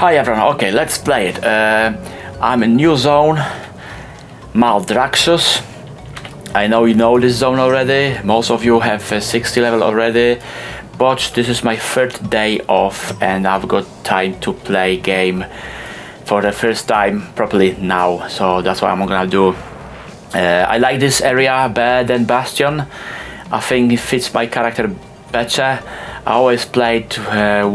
Hi everyone, okay, let's play it. Uh, I'm in new zone, Maldraxxus. I know you know this zone already, most of you have a 60 level already, but this is my third day off and I've got time to play game for the first time properly now, so that's what I'm gonna do. Uh, I like this area better than Bastion. I think it fits my character better. I always played uh,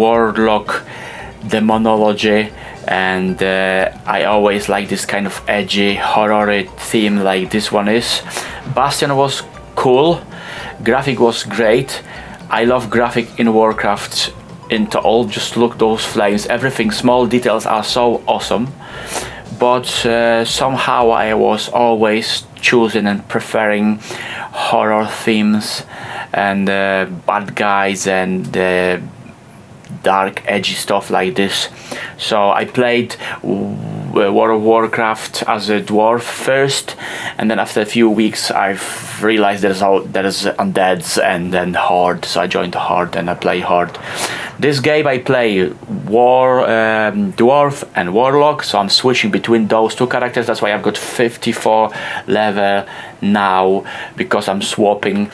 Warlock demonology and uh, I always like this kind of edgy horror theme like this one is. Bastion was cool, graphic was great. I love graphic in Warcraft into all just look those flames everything small details are so awesome but uh, somehow I was always choosing and preferring horror themes and uh, bad guys and uh, dark edgy stuff like this. So I played World of Warcraft as a dwarf first and then after a few weeks I've realized there's all there's undeads and then horde so I joined horde and I play horde this game I play war um, dwarf and warlock so I'm switching between those two characters. That's why I've got 54 level now because I'm swapping.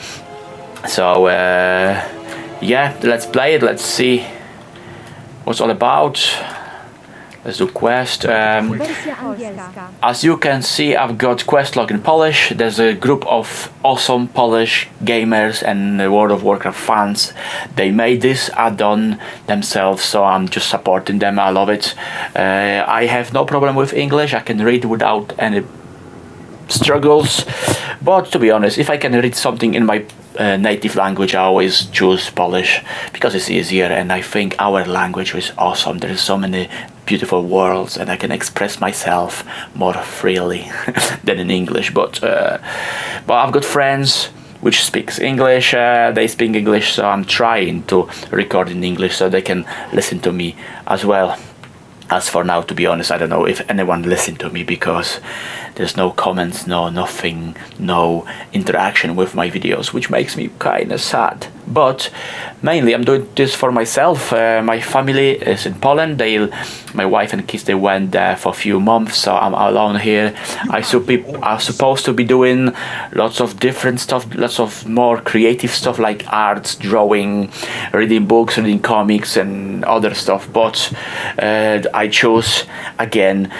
So uh, yeah let's play it. Let's see what's all about? Let's do quest. Um, as you can see I've got quest log in Polish. There's a group of awesome Polish gamers and World of Warcraft fans. They made this add-on themselves so I'm just supporting them. I love it. Uh, I have no problem with English. I can read without any struggles. But to be honest if I can read something in my uh, native language I always choose Polish because it's easier and I think our language is awesome. There is so many beautiful worlds and I can express myself more freely than in English but uh, but I've got friends which speaks English uh, they speak English so I'm trying to record in English so they can listen to me as well. As for now to be honest I don't know if anyone listened to me because there's no comments no nothing no interaction with my videos which makes me kind of sad. But mainly I'm doing this for myself. Uh, my family is in Poland. They my wife and kids they went there for a few months so I'm alone here. I I'm supposed to be doing lots of different stuff lots of more creative stuff like arts drawing reading books reading comics and other stuff. But uh, I chose again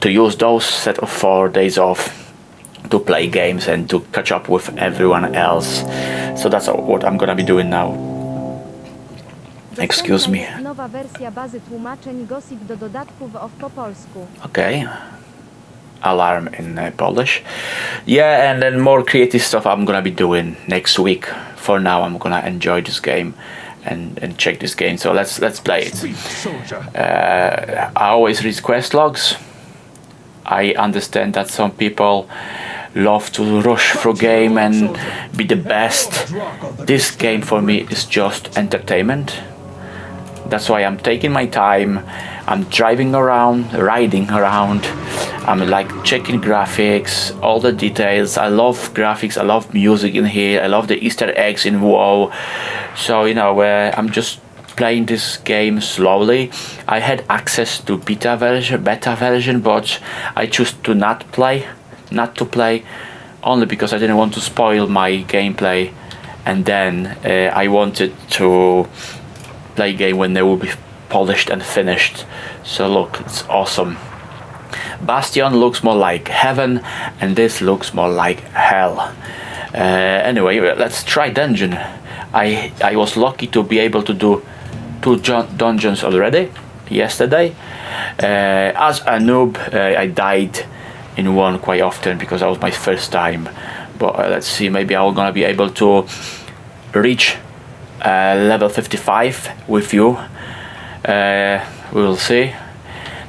to use those set of four days off to play games and to catch up with everyone else. So that's what I'm gonna be doing now. Excuse me. Nowa wersja bazy tłumaczeń GOSIP do dodatków of po polsku. Okay. Alarm in uh, Polish. Yeah, and then more creative stuff I'm gonna be doing next week. For now, I'm gonna enjoy this game and, and check this game. So let's let's play it. Uh, I always read quest logs. I understand that some people love to rush through game and be the best. This game for me is just entertainment. That's why I'm taking my time. I'm driving around, riding around. I'm like checking graphics, all the details. I love graphics, I love music in here. I love the Easter eggs in WoW. So, you know, uh, I'm just playing this game slowly. I had access to beta version, beta version, but I choose to not play, not to play, only because I didn't want to spoil my gameplay. And then uh, I wanted to play game when they will be polished and finished. So look, it's awesome. Bastion looks more like heaven, and this looks more like hell. Uh, anyway, let's try dungeon. I I was lucky to be able to do two dungeons already yesterday. Uh, as a noob, uh, I died in one quite often because that was my first time. But uh, let's see, maybe I'm gonna be able to reach uh, level 55 with you. Uh, we'll see.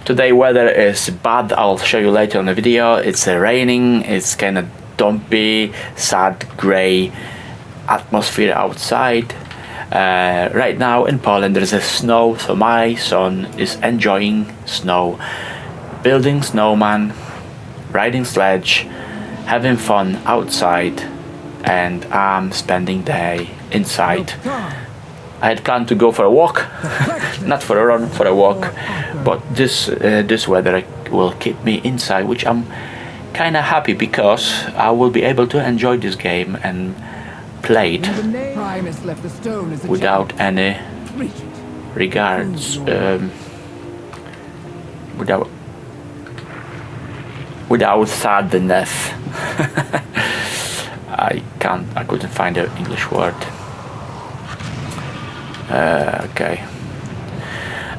Today weather is bad, I'll show you later on the video. It's raining, it's kind of dumpy, sad, grey atmosphere outside. Uh, right now in Poland there is a snow, so my son is enjoying snow, building snowman, riding sledge, having fun outside, and I'm spending day inside. I had planned to go for a walk, not for a run, for a walk. But this uh, this weather will keep me inside, which I'm kind of happy because I will be able to enjoy this game and play it Primus left the stone as a without any regards, um, without without sadness. I can't. I couldn't find an English word. Uh, okay.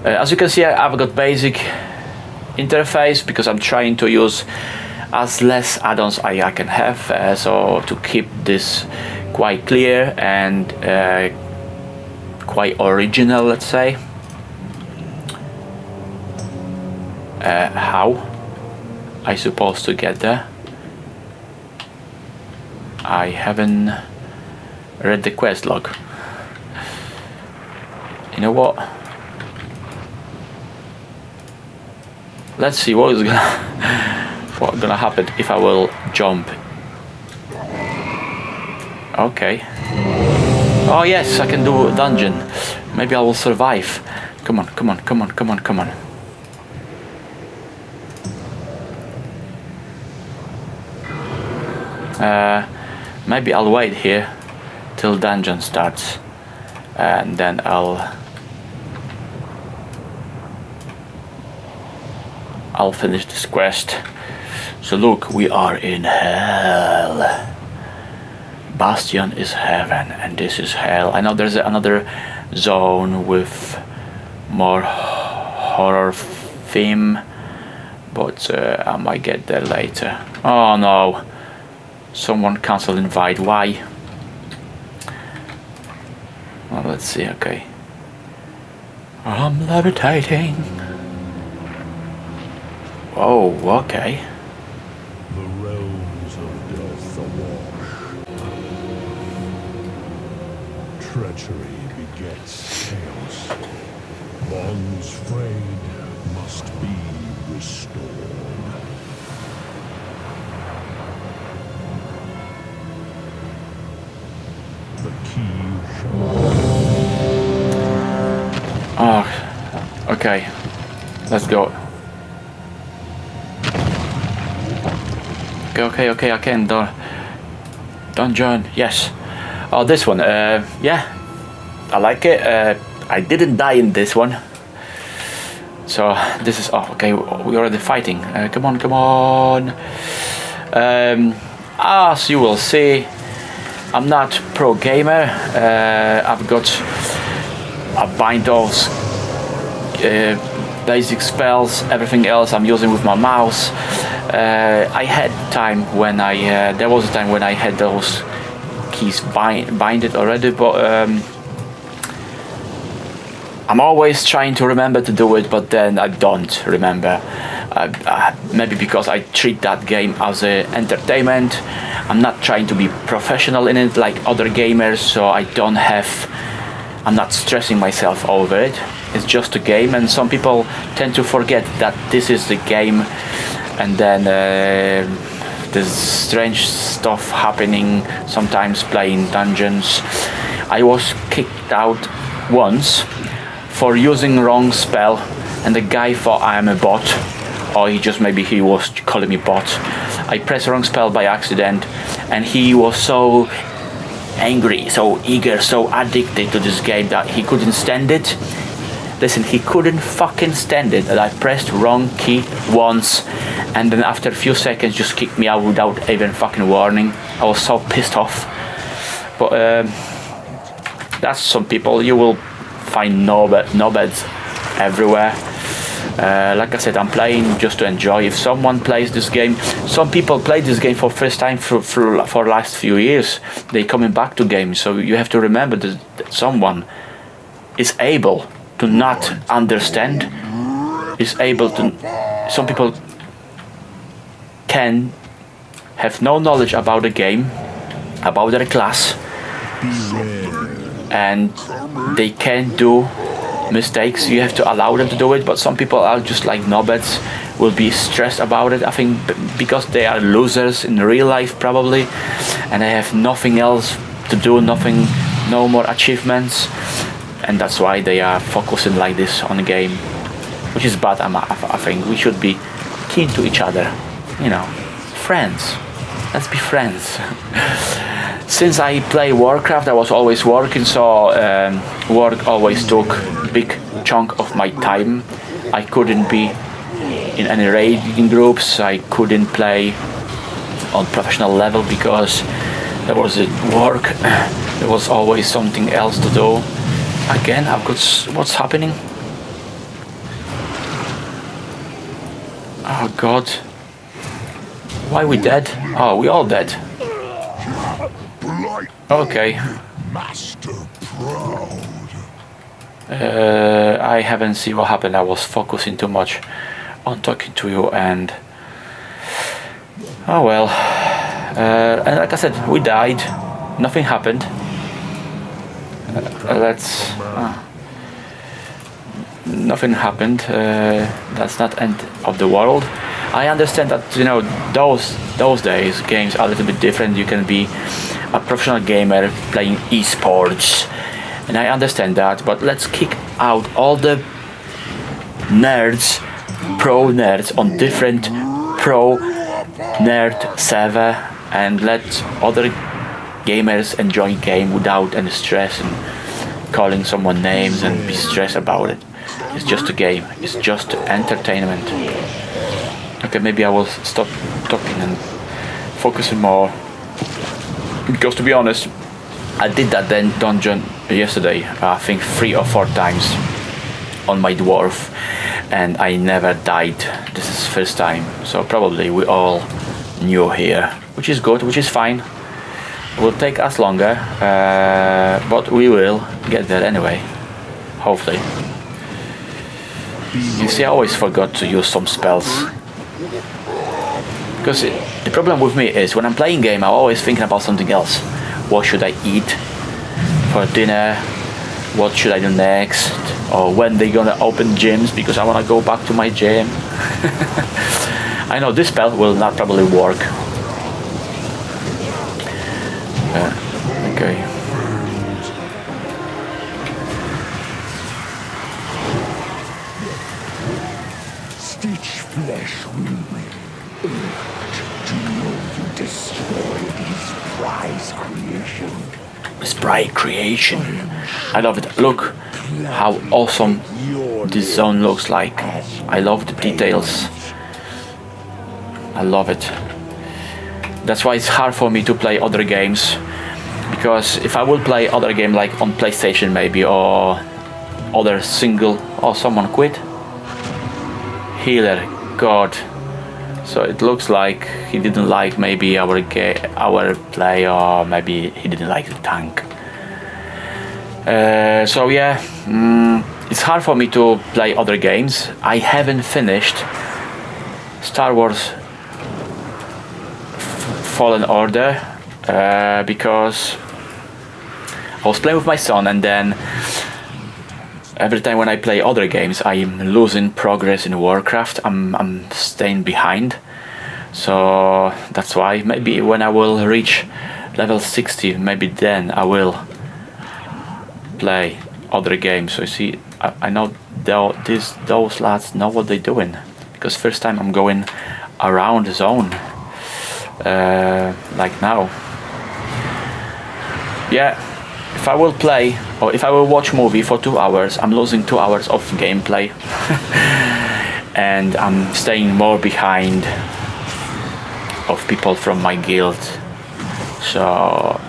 Uh, as you can see, I've got basic interface because I'm trying to use as less add-ons I, I can have. Uh, so to keep this quite clear and uh, quite original, let's say. Uh, how I supposed to get there? I haven't read the quest log. You know what? Let's see what is gonna what gonna happen if I will jump. Okay. Oh yes, I can do a dungeon. Maybe I will survive. Come on, come on, come on, come on, come on. Uh, maybe I'll wait here till dungeon starts and then I'll I'll finish this quest. So look, we are in hell. Bastion is heaven and this is hell. I know there's another zone with more horror theme, but uh, I might get there later. Oh no, someone cancelled invite. Why? Well, let's see. Okay, I'm levitating. Oh, okay. The realms of death awash. Treachery begets chaos. Bonds frayed must be restored. The key shall Oh, okay. Let's go. Okay, okay, okay, I can. do Dungeon, yes. Oh, this one. Uh, yeah, I like it. Uh, I didn't die in this one. So this is oh okay. We're already fighting. Uh, come on, come on. Um, as you will see, I'm not pro gamer. Uh, I've got a bind of uh, basic spells, everything else I'm using with my mouse. Uh, I had time when I there was a time when I had those keys bind binded already, but um, I'm always trying to remember to do it, but then I don't remember. Uh, uh, maybe because I treat that game as a entertainment. I'm not trying to be professional in it like other gamers, so I don't have I'm not stressing myself over it. It's just a game, and some people tend to forget that this is the game, and then uh, there's strange stuff happening. Sometimes playing dungeons. I was kicked out once for using wrong spell, and the guy thought I am a bot, or he just maybe he was calling me bot. I pressed wrong spell by accident, and he was so angry, so eager, so addicted to this game that he couldn't stand it. Listen, he couldn't fucking stand it that I pressed wrong key once and then after a few seconds just kicked me out without even fucking warning. I was so pissed off. But um, that's some people. You will find knobhead, knobheads everywhere. Uh, like I said, I'm playing just to enjoy. If someone plays this game, some people play this game for first time for for, for last few years. They coming back to games, so you have to remember that someone is able to not understand. Is able to. Some people can have no knowledge about the game, about their class, and they can do mistakes you have to allow them to do it but some people are just like knobheads will be stressed about it i think because they are losers in real life probably and they have nothing else to do nothing no more achievements and that's why they are focusing like this on the game, which is bad. I'm, I think we should be keen to each other, you know, friends. Let's be friends. Since I play Warcraft, I was always working, so um, work always took big chunk of my time. I couldn't be in any raiding groups. I couldn't play on professional level because there was a work. There was always something else to do. Again, I've got what's happening. Oh God. Why we dead? Oh, we all dead. Okay. Master proud. Uh, I haven't seen what happened. I was focusing too much on talking to you and oh well. Uh, and like I said, we died. Nothing happened. Uh, let's. Uh, nothing happened. Uh, that's not end of the world. I understand that you know those those days games are a little bit different. You can be a professional gamer playing esports, and I understand that. But let's kick out all the nerds, pro nerds on different pro nerd server, and let other gamers enjoy game without any stress and calling someone names and be stressed about it. It's just a game. It's just entertainment. Okay, maybe I will stop talking and focusing more. Because to be honest, I did that then dungeon yesterday. I think three or four times on my dwarf, and I never died. This is first time, so probably we all new here, which is good, which is fine. Will take us longer, uh, but we will get there anyway. Hopefully. You see, I always forgot to use some spells. Because it, the problem with me is when I'm playing game, I'm always thinking about something else. What should I eat for dinner? What should I do next? Or when they gonna open gyms because I wanna go back to my gym. I know this spell will not probably work. Sprite creation. I love it. Look how awesome this zone looks like. I love the details. I love it. That's why it's hard for me to play other games. Because if I will play other game like on PlayStation maybe or other single or someone quit. Healer, God. So it looks like he didn't like maybe our our play or maybe he didn't like the tank. Uh, so yeah, mm, it's hard for me to play other games. I haven't finished Star Wars Fallen Order uh, because I was playing with my son and then every time when I play other games, I'm losing progress in Warcraft. I'm I'm staying behind, so that's why maybe when I will reach level 60, maybe then I will play other games. So you see, I, I know these those lads know what they're doing because first time I'm going around the zone uh, like now. Yeah, if I will play or if I will watch movie for two hours, I'm losing two hours of gameplay, and I'm staying more behind of people from my guild. So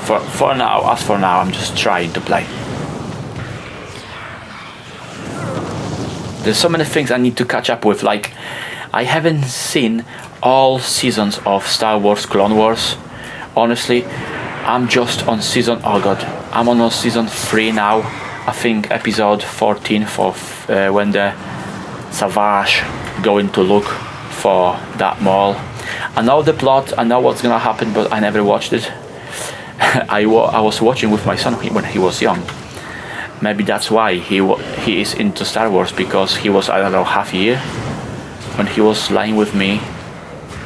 for for now, as for now, I'm just trying to play. There's so many things I need to catch up with. Like I haven't seen all seasons of Star Wars Clone Wars. Honestly, I'm just on season. Oh god, I'm on season three now. I think episode 14 for uh, when the Savage going to look for that Maul. I know the plot. I know what's gonna happen, but I never watched it. I, wa- I was watching with my son when he was young. Maybe that's why he he is into Star Wars because he was I don't know half a year when he was lying with me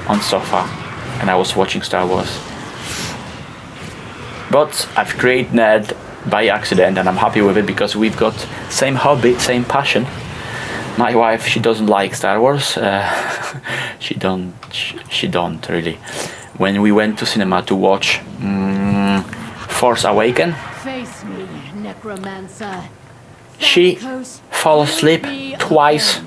on sofa and I was watching Star Wars. But I've created nerd by accident and I'm happy with it because we've got same hobby, same passion. My wife, she doesn't like Star Wars. Uh, she don't. She, she don't really. When we went to cinema to watch mm, Force Awaken, Face me, necromancer. she fall asleep twice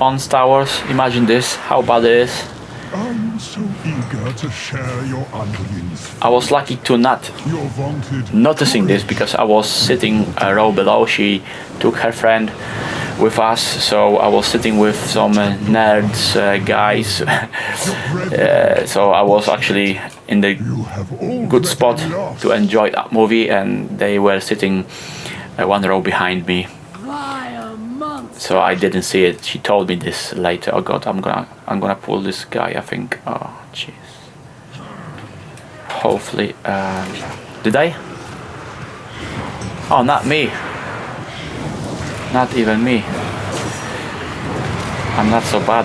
on Star Wars. Imagine this, how bad it is. I'm so eager to share your. I was lucky to not noticing this because I was sitting a row below. She took her friend with us, so I was sitting with some uh, nerds uh, guys. uh, so I was actually in the You good spot to enjoy that movie, and they were sitting uh, one row behind me. So I didn't see it. She told me this later. Oh God, I'm gonna I'm gonna pull this guy. I think. Oh jeez. Hopefully, uh, did I? Oh, not me. Not even me. I'm not so bad.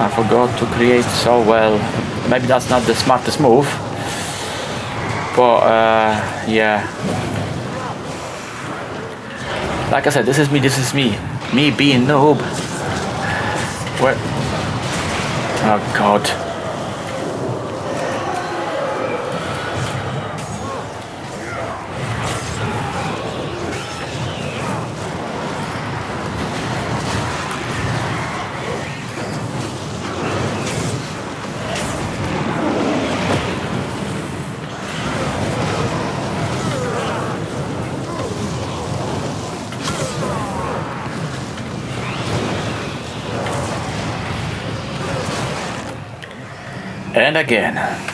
I forgot to create so well. Maybe that's not the smartest move. But uh, yeah. Like I said, this is me, this is me. Me being noob. What? Oh god. And again.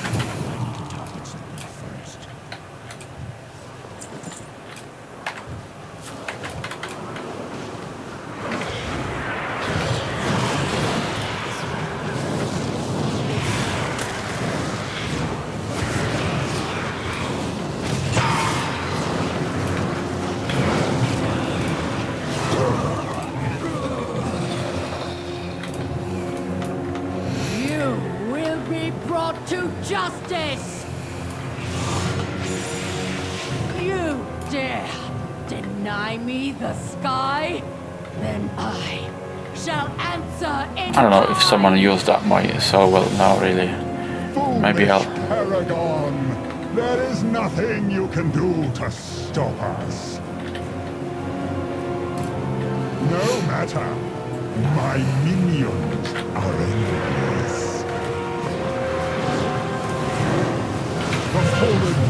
The sky? Then I shall answer in I don't know if someone used that mic so well now really. Maybe I'll- Paragon, there is nothing you can do to stop us. No matter, my minions are endless. The fallen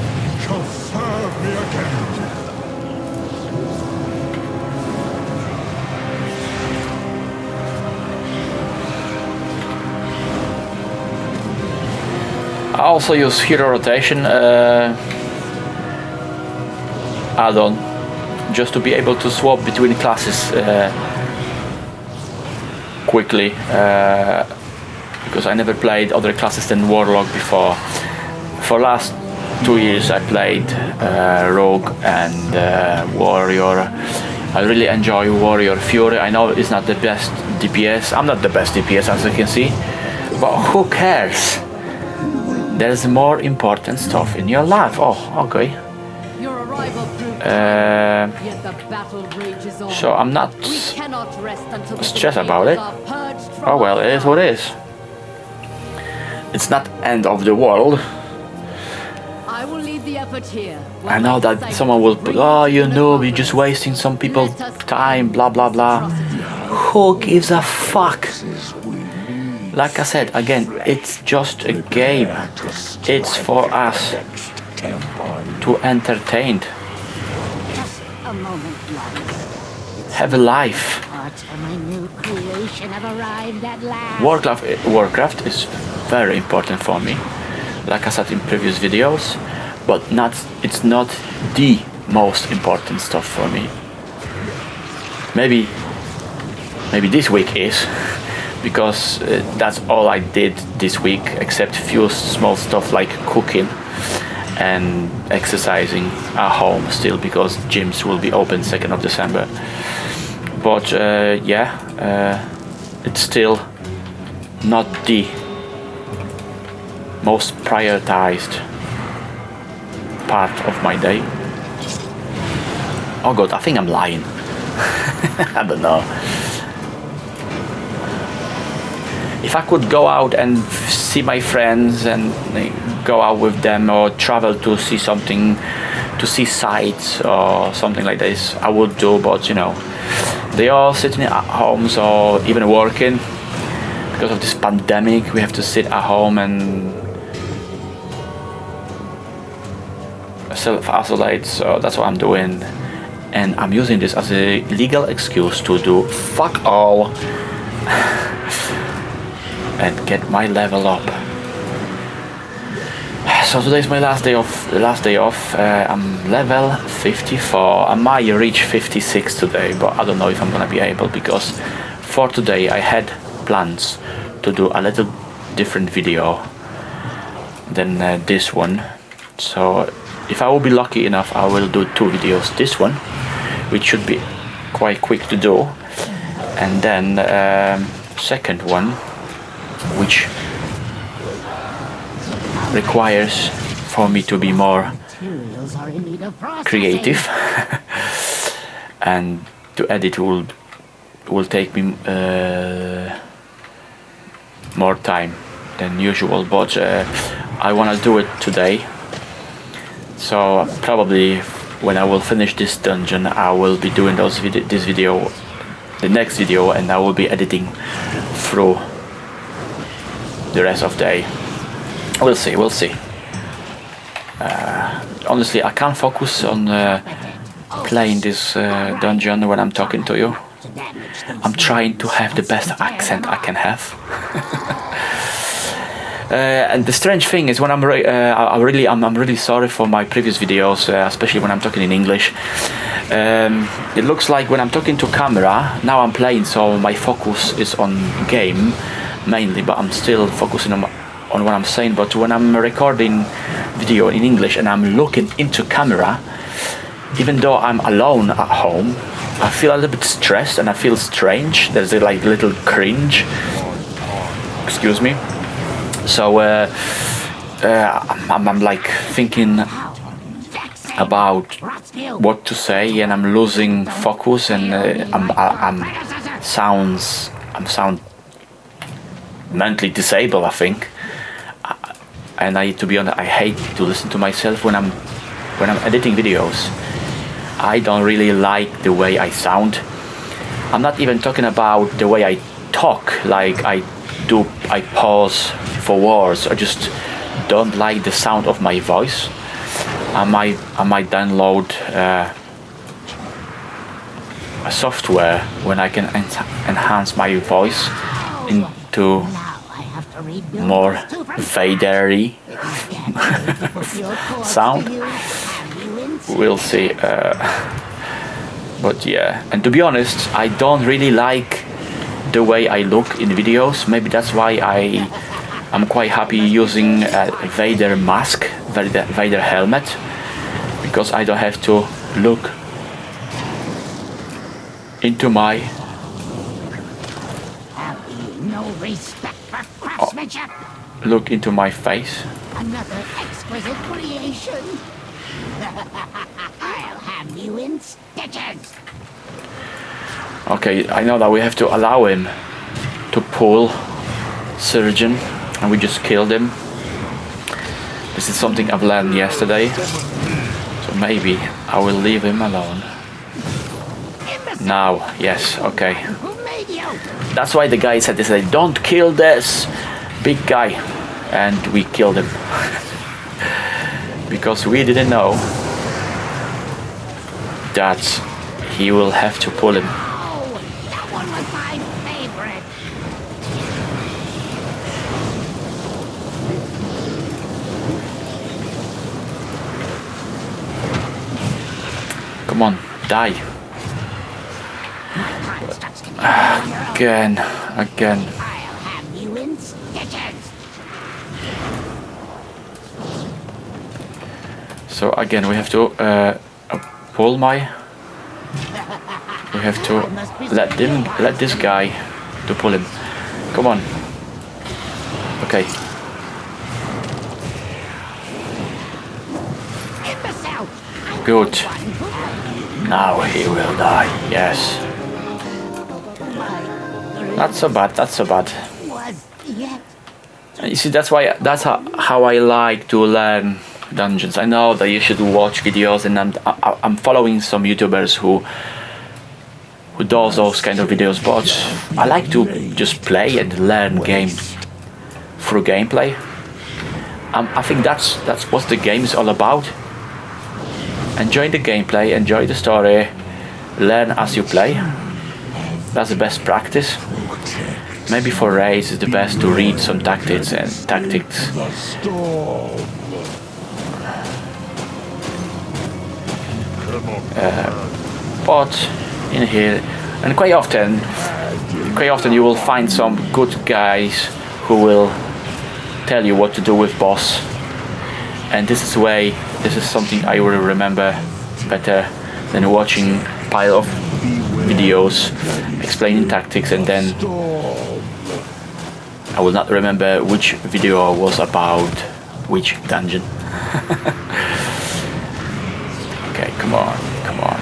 shall serve me again. Also use hero rotation uh, add-on just to be able to swap between classes uh, quickly uh, because I never played other classes than Warlock before. For last two years I played uh, Rogue and uh, Warrior. I really enjoy Warrior Fury. I know it's not the best DPS. I'm not the best DPS as you can see, but who cares? There's more important stuff in your life. Oh, okay. Your arrival proved Uh, yet the battle rages on. so I'm not. we cannot rest until the stress Decays about it. are purged from Oh well, it is what it is. It's not end of the world. I will lead the effort here. I know that someone will oh, you know, you're just wasting some people's time, blah blah blah. Who gives a fuck? Like I said, again, it's just a game. It's for us to entertain, have a life. Warcraft, Warcraft is very important for me, like I said in previous videos, but not it's not the most important stuff for me. Maybe maybe this week is because uh, that's all I did this week, except few small stuff like cooking and exercising at home still because gyms will be open 2nd of December. But uh, yeah, uh, it's still not the most prioritized part of my day. Oh god, I think I'm lying. I don't know. If I could go out and see my friends and go out with them or travel to see something, to see sights or something like this, I would do, but you know, they are sitting at homes or even working because of this pandemic. We have to sit at home and self-isolate, so that's what I'm doing. And I'm using this as a legal excuse to do fuck all and get my level up. So today's my last day off. The last day off. Uh, I'm level 54. I might reach 56 today, but I don't know if I'm gonna be able because for today I had plans to do a little different video than uh, this one. So if I will be lucky enough, I will do two videos. This one, which should be quite quick to do, and then um, second one, which requires for me to be more creative. And to edit will will take me uh, more time than usual but uh, I want to do it today. So probably when I will finish this dungeon I will be doing those vid this video the next video and I will be editing through the rest of the day. We'll see we'll see. Uh, honestly I can't focus on uh, playing this uh, dungeon when I'm talking to you. I'm trying to have the best accent I can have. Uh, and the strange thing is when I'm re- uh, I really I'm, I'm really sorry for my previous videos uh, especially when I'm talking in English. Um, it looks like when I'm talking to camera now I'm playing so my focus is on game mainly but I'm still focusing on, on what I'm saying. But when I'm recording video in English and I'm looking into camera even though I'm alone at home I feel a little bit stressed and I feel strange. There's a like little cringe. Excuse me. So uh, uh, I'm, I'm like thinking about what to say and I'm losing focus and uh, I'm, I- I'm sounds I'm sound mentally disabled I think. I- and I to be honest I hate to listen to myself when I'm when I'm editing videos. I don't really like the way I sound. I'm not even talking about the way I talk like I do I pause for words. I just don't like the sound of my voice. I might I might download uh, a software when I can en- enhance my voice into more Vadery sound. we'll see uh, but yeah. And to be honest I don't really like the way I look in videos. Maybe that's why I I'm quite happy using a Vader mask Vader, Vader helmet because I don't have to look into my Oh, look into my face Another exquisite creation. I'll have you in stitches. Okay, I know that we have to allow him to pull surgeon and we just killed him. This is something I've learned yesterday. So maybe I will leave him alone. Now, yes, okay. Who made you? That's why the guy said this, don't kill this big guy. And we killed him. because we didn't know that he will have to pull him. Come on, die. Again, again. So again, we have to uh, pull my. We have to let them, let this guy, to pull him. Come on. Okay. Good. Now he will die. Yes. Not so bad. Not so bad. You see, that's why that's how, how I like to learn dungeons. I know that you should watch videos, and I'm I, I'm following some YouTubers who who does those kind of videos, but I like to just play and learn game through gameplay. Um, I think that's that's what the game is all about. Enjoy the gameplay, enjoy the story, learn as you play. That's the best practice. Maybe for raids it's the best to read some tactics and tactics. On. But uh, in here, and quite often, quite often you will find some good guys who will tell you what to do with boss. And this is way, this is something I will remember better than watching pile of videos explaining tactics and then I will not remember which video was about which dungeon. come on, come on.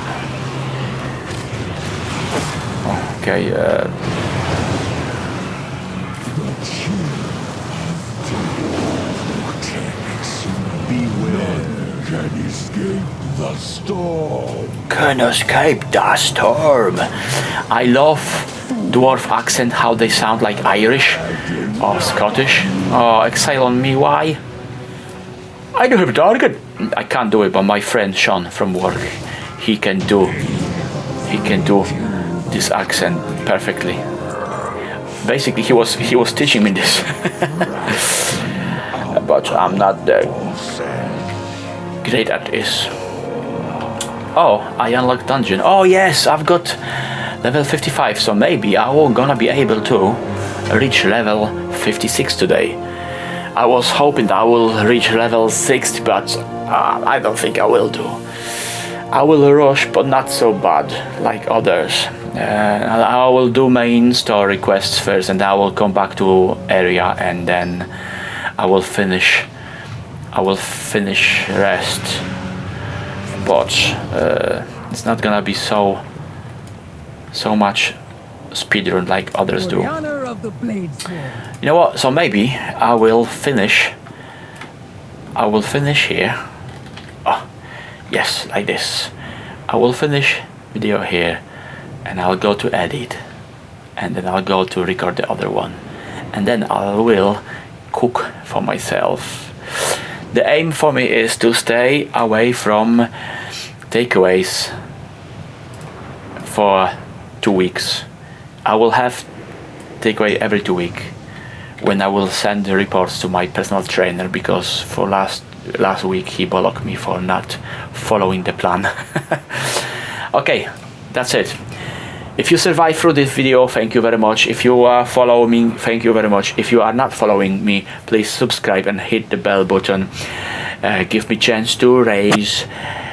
Okay, uh. Can escape the storm. can escape the storm. I love dwarf accent, how they sound like Irish or Scottish. Oh, exile on me, why? I do have target. I can't do it, but my friend Sean from work, he can do. He can do this accent perfectly. Basically, he was he was teaching me this, but I'm not that great at this. Oh, I unlocked dungeon. Oh yes, I've got level 55, so maybe I will gonna be able to reach level 56 today. I was hoping I will reach level 60, but uh, I don't think I will do. I will rush, but not so bad like others. Uh, I will do main story quests first, and I will come back to area, and then I will finish. I will finish rest but uh, it's not gonna be so so much speedrun like others do. The honor of the blade sword. You know what? So maybe I will finish. I will finish here. Oh, yes, like this. I will finish video here, and I'll go to edit, and then I'll go to record the other one, and then I will cook for myself. The aim for me is to stay away from takeaways for two weeks. I will have takeaway every two week when I will send the reports to my personal trainer because for last last week he blocked me for not following the plan. okay, that's it. If you survive through this video, thank you very much. If you are following me, thank you very much. If you are not following me, please subscribe and hit the bell button. Uh, give me chance to raise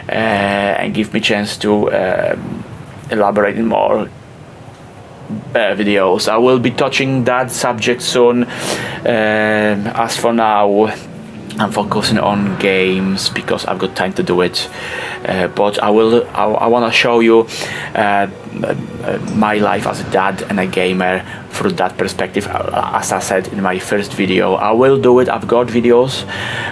uh, and give me chance to um, elaborate more uh, videos. I will be touching that subject soon. Um, as for now, I'm focusing on games because I've got time to do it. Uh, but I will. I, I want to show you uh, uh, my life as a dad and a gamer through that perspective. Uh, As I said in my first video, I will do it. I've got videos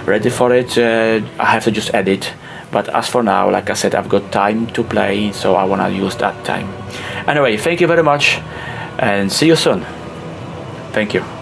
ready for it. Uh, I have to just edit. But as for now, like I said, I've got time to play, so I want to use that time. Anyway, thank you very much, and see you soon. Thank you.